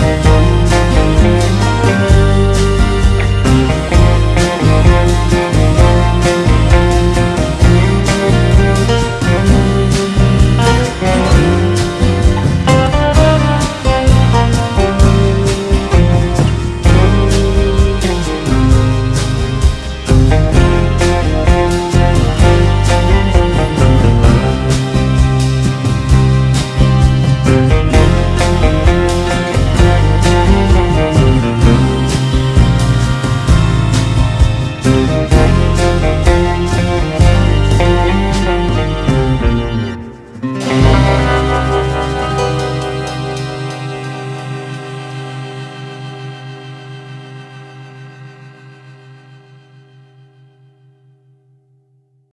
you.